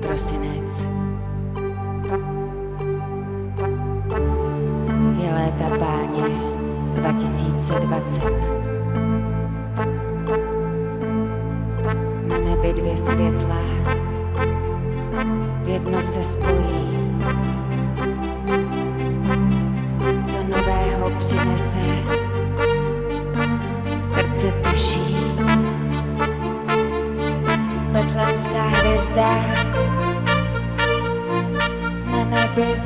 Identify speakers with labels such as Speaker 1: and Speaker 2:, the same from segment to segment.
Speaker 1: prosinec. Je léta páně 2020. Na nebi dvě světla, v jedno se spojí. Co nového přinese, srdce tuší. Betlemská hvězda na nebi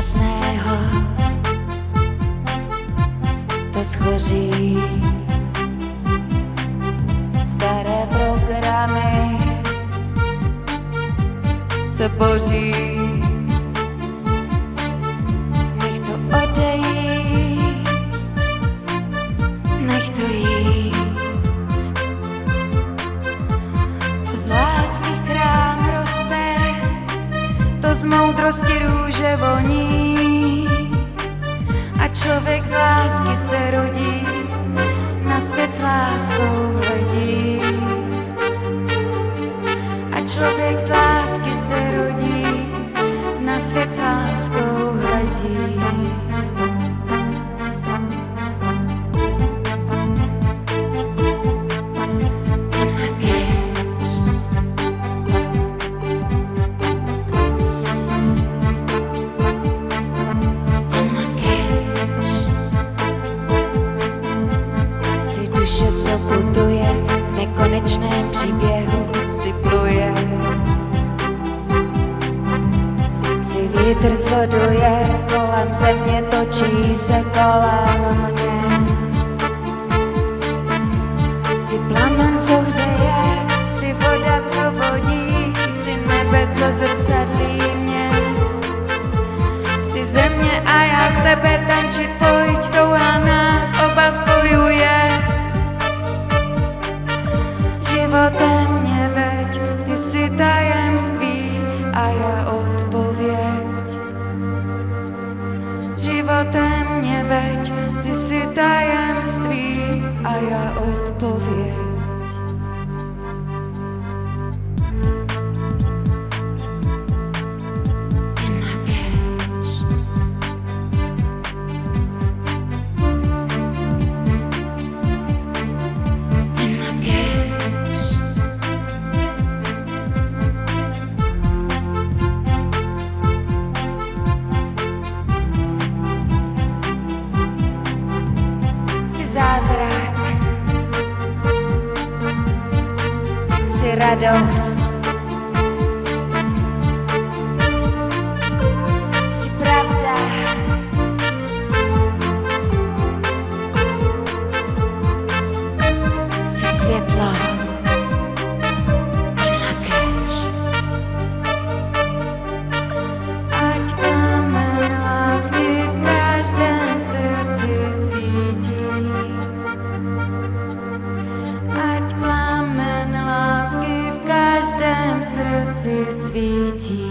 Speaker 1: špatného, to schoří. Staré programy se boří. Nech to odejít, nech to jít. Z lásky z moudrosti růže voní. A člověk z lásky se rodí, na svět s láskou hledí. A člověk z lásky se rodí, na svět s láskou duše, co putuje v nekonečném příběhu, si pluje. Si vítr, co duje, kolem země točí se kolem mě. Si plamen, co hřeje, si voda, co vodí, si nebe, co zrcadlí mě. Jsi země a já z tebe tančit pojď, touha nás oba spojuje. Životem mě veď, ty jsi tajemství a já odpověď. Životem mě veď, ty jsi tajemství a já odpověď. Zázrak, jsi radost, Ať plamen